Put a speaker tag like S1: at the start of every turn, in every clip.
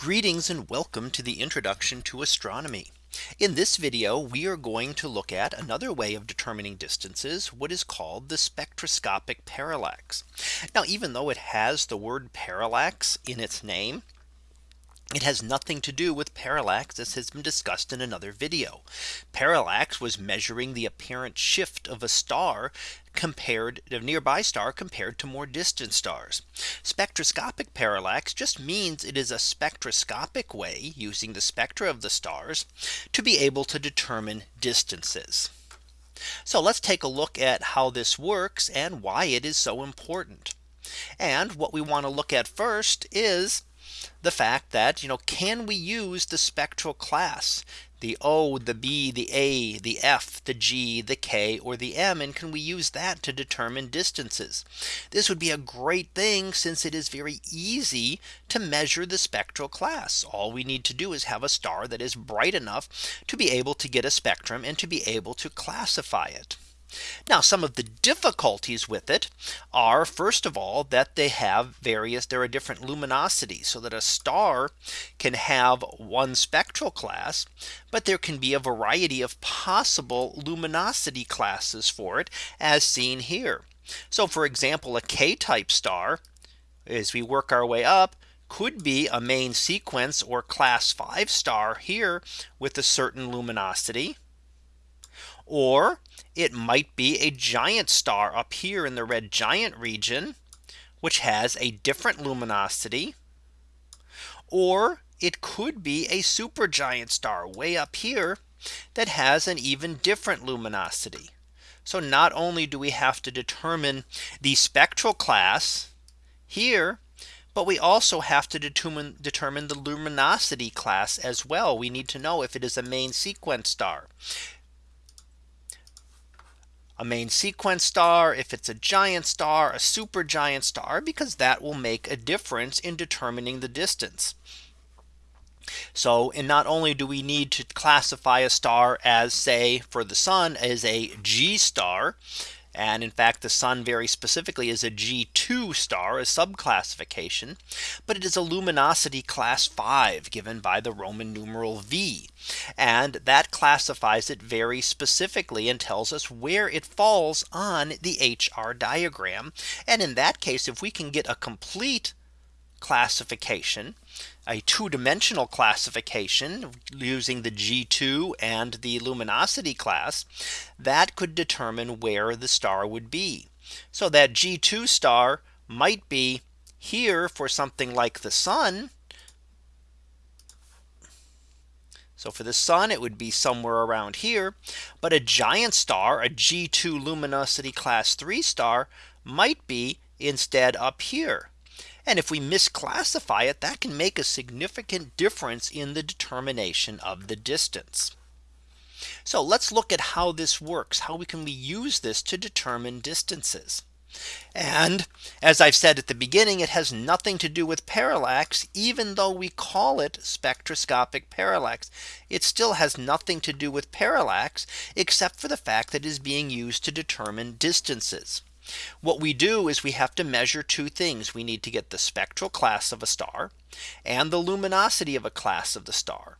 S1: Greetings and welcome to the introduction to astronomy. In this video, we are going to look at another way of determining distances, what is called the spectroscopic parallax. Now, even though it has the word parallax in its name, it has nothing to do with parallax as has been discussed in another video. Parallax was measuring the apparent shift of a star compared a nearby star compared to more distant stars. Spectroscopic parallax just means it is a spectroscopic way using the spectra of the stars to be able to determine distances. So let's take a look at how this works and why it is so important. And what we want to look at first is the fact that, you know, can we use the spectral class the O, the B, the A, the F, the G, the K, or the M, and can we use that to determine distances? This would be a great thing since it is very easy to measure the spectral class. All we need to do is have a star that is bright enough to be able to get a spectrum and to be able to classify it. Now some of the difficulties with it are first of all that they have various there are different luminosities so that a star can have one spectral class but there can be a variety of possible luminosity classes for it as seen here. So for example, a K type star as we work our way up could be a main sequence or class 5 star here with a certain luminosity or it might be a giant star up here in the red giant region, which has a different luminosity. Or it could be a supergiant star way up here that has an even different luminosity. So not only do we have to determine the spectral class here, but we also have to determine determine the luminosity class as well. We need to know if it is a main sequence star a main sequence star, if it's a giant star, a super giant star, because that will make a difference in determining the distance. So and not only do we need to classify a star as say for the sun as a G star, and in fact, the sun very specifically is a G2 star, a subclassification, but it is a luminosity class 5 given by the Roman numeral V. And that classifies it very specifically and tells us where it falls on the HR diagram. And in that case, if we can get a complete classification, a two dimensional classification using the G2 and the luminosity class that could determine where the star would be. So that G2 star might be here for something like the sun. So for the sun, it would be somewhere around here. But a giant star, a G2 luminosity class 3 star might be instead up here. And if we misclassify it, that can make a significant difference in the determination of the distance. So let's look at how this works. How we can we use this to determine distances. And as I've said at the beginning, it has nothing to do with parallax, even though we call it spectroscopic parallax. It still has nothing to do with parallax, except for the fact that it is being used to determine distances. What we do is we have to measure two things. We need to get the spectral class of a star and the luminosity of a class of the star.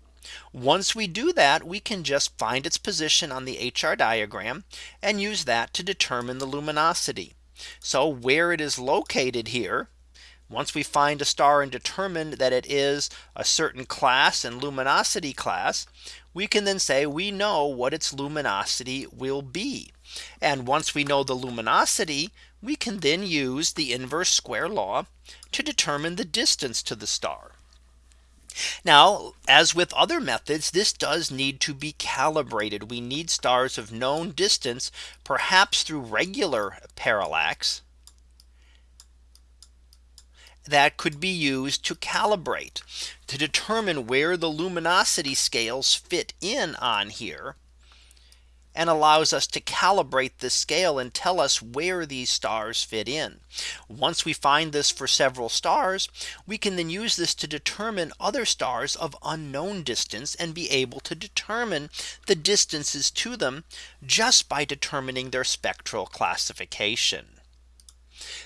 S1: Once we do that, we can just find its position on the HR diagram and use that to determine the luminosity. So where it is located here, once we find a star and determine that it is a certain class and luminosity class, we can then say we know what its luminosity will be. And once we know the luminosity, we can then use the inverse square law to determine the distance to the star. Now, as with other methods, this does need to be calibrated. We need stars of known distance, perhaps through regular parallax that could be used to calibrate to determine where the luminosity scales fit in on here and allows us to calibrate the scale and tell us where these stars fit in. Once we find this for several stars, we can then use this to determine other stars of unknown distance and be able to determine the distances to them just by determining their spectral classification.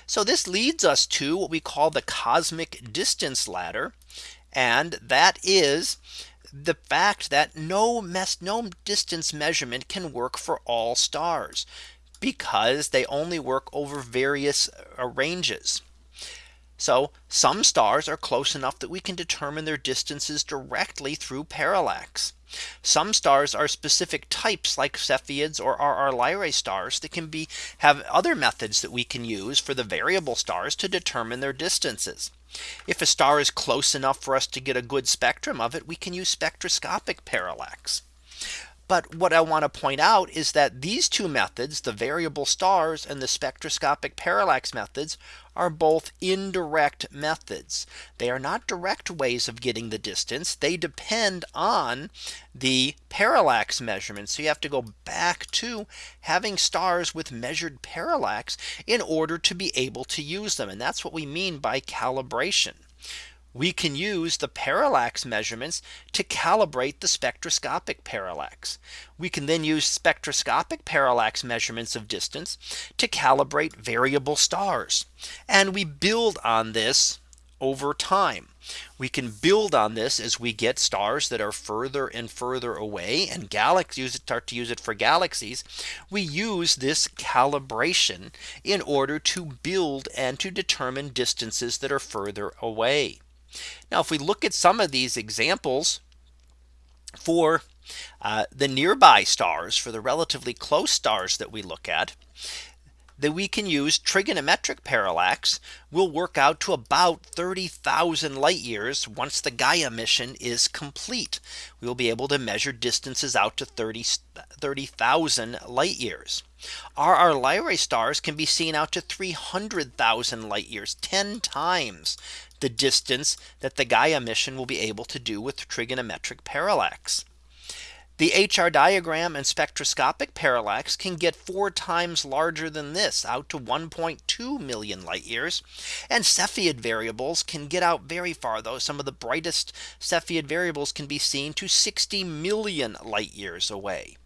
S1: So this leads us to what we call the cosmic distance ladder. And that is the fact that no mess no distance measurement can work for all stars because they only work over various uh, ranges. So some stars are close enough that we can determine their distances directly through parallax. Some stars are specific types like Cepheids or RR Lyrae stars that can be have other methods that we can use for the variable stars to determine their distances. If a star is close enough for us to get a good spectrum of it, we can use spectroscopic parallax. But what I want to point out is that these two methods, the variable stars and the spectroscopic parallax methods are both indirect methods. They are not direct ways of getting the distance. They depend on the parallax measurement. So you have to go back to having stars with measured parallax in order to be able to use them. And that's what we mean by calibration we can use the parallax measurements to calibrate the spectroscopic parallax. We can then use spectroscopic parallax measurements of distance to calibrate variable stars. And we build on this over time. We can build on this as we get stars that are further and further away and galaxies start to use it for galaxies. We use this calibration in order to build and to determine distances that are further away. Now, if we look at some of these examples for uh, the nearby stars for the relatively close stars that we look at that we can use trigonometric parallax will work out to about 30,000 light years once the Gaia mission is complete. We will be able to measure distances out to 30,000 30, light years. RR Lyrae stars can be seen out to 300,000 light years 10 times the distance that the Gaia mission will be able to do with trigonometric parallax. The HR diagram and spectroscopic parallax can get four times larger than this out to 1.2 million light years. And Cepheid variables can get out very far though some of the brightest Cepheid variables can be seen to 60 million light years away.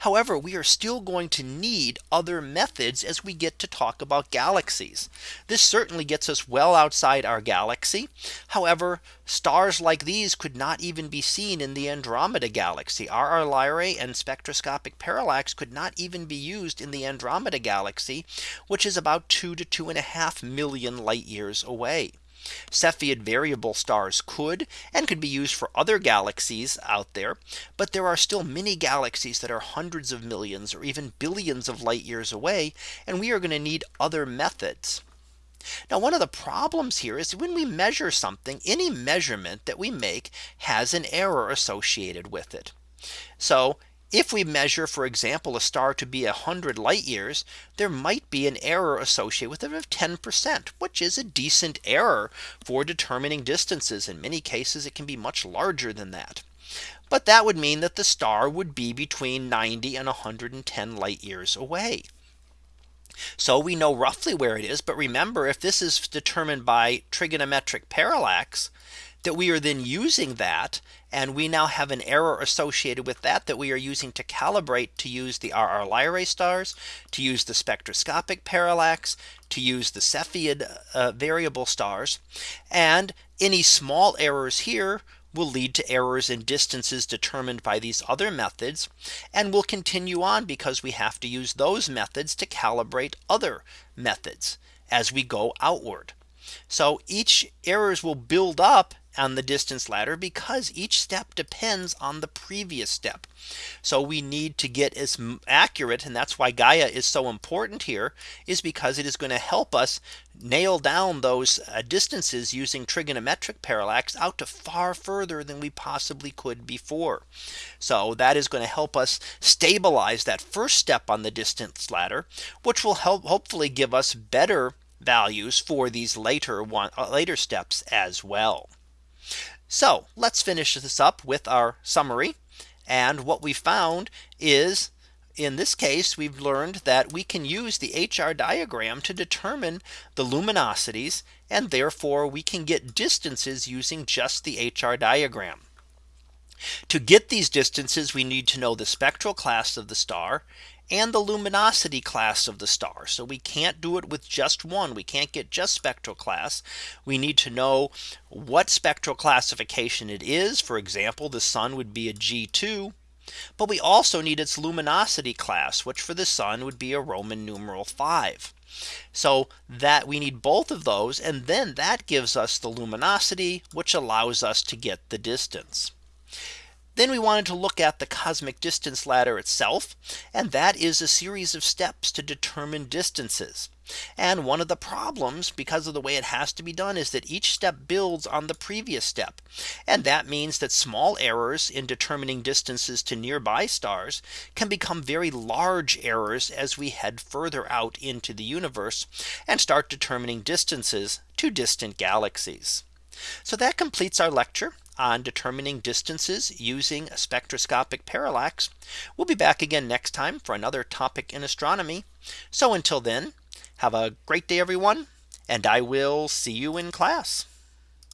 S1: However, we are still going to need other methods as we get to talk about galaxies. This certainly gets us well outside our galaxy. However, stars like these could not even be seen in the Andromeda galaxy. RR Lyrae and spectroscopic parallax could not even be used in the Andromeda galaxy, which is about two to two and a half million light years away. Cepheid variable stars could and could be used for other galaxies out there. But there are still many galaxies that are hundreds of millions or even billions of light years away. And we are going to need other methods. Now one of the problems here is when we measure something any measurement that we make has an error associated with it. So if we measure, for example, a star to be 100 light years, there might be an error associated with it of 10%, which is a decent error for determining distances. In many cases, it can be much larger than that. But that would mean that the star would be between 90 and 110 light years away. So we know roughly where it is. But remember, if this is determined by trigonometric parallax, that we are then using that and we now have an error associated with that that we are using to calibrate to use the RR Lyrae stars to use the spectroscopic parallax to use the Cepheid uh, variable stars and any small errors here will lead to errors in distances determined by these other methods and we'll continue on because we have to use those methods to calibrate other methods as we go outward. So each errors will build up on the distance ladder because each step depends on the previous step. So we need to get as accurate and that's why Gaia is so important here is because it is going to help us nail down those uh, distances using trigonometric parallax out to far further than we possibly could before. So that is going to help us stabilize that first step on the distance ladder, which will help hopefully give us better values for these later one uh, later steps as well. So let's finish this up with our summary. And what we found is in this case, we've learned that we can use the HR diagram to determine the luminosities and therefore we can get distances using just the HR diagram. To get these distances, we need to know the spectral class of the star and the luminosity class of the star. So we can't do it with just one. We can't get just spectral class. We need to know what spectral classification it is. For example, the sun would be a G2. But we also need its luminosity class, which for the sun would be a Roman numeral 5. So that we need both of those. And then that gives us the luminosity, which allows us to get the distance. Then we wanted to look at the cosmic distance ladder itself. And that is a series of steps to determine distances. And one of the problems because of the way it has to be done is that each step builds on the previous step. And that means that small errors in determining distances to nearby stars can become very large errors as we head further out into the universe and start determining distances to distant galaxies. So that completes our lecture on determining distances using a spectroscopic parallax. We'll be back again next time for another topic in astronomy. So until then, have a great day, everyone, and I will see you in class.